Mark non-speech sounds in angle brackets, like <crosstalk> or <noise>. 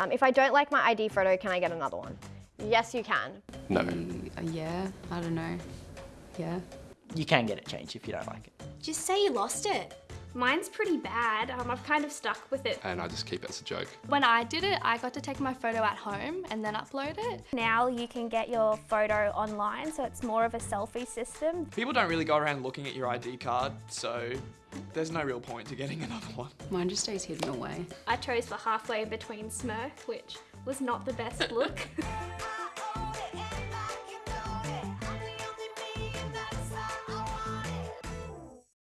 Um, if I don't like my ID photo, can I get another one? Yes, you can. No. Uh, yeah, I don't know. Yeah. You can get it changed if you don't like it. Just say you lost it. Mine's pretty bad. Um, I've kind of stuck with it. And I just keep it as a joke. When I did it, I got to take my photo at home and then upload it. Now you can get your photo online, so it's more of a selfie system. People don't really go around looking at your ID card, so there's no real point to getting <laughs> another one. Mine just stays hidden away. I chose for halfway between smirk, which was not the best look. <laughs>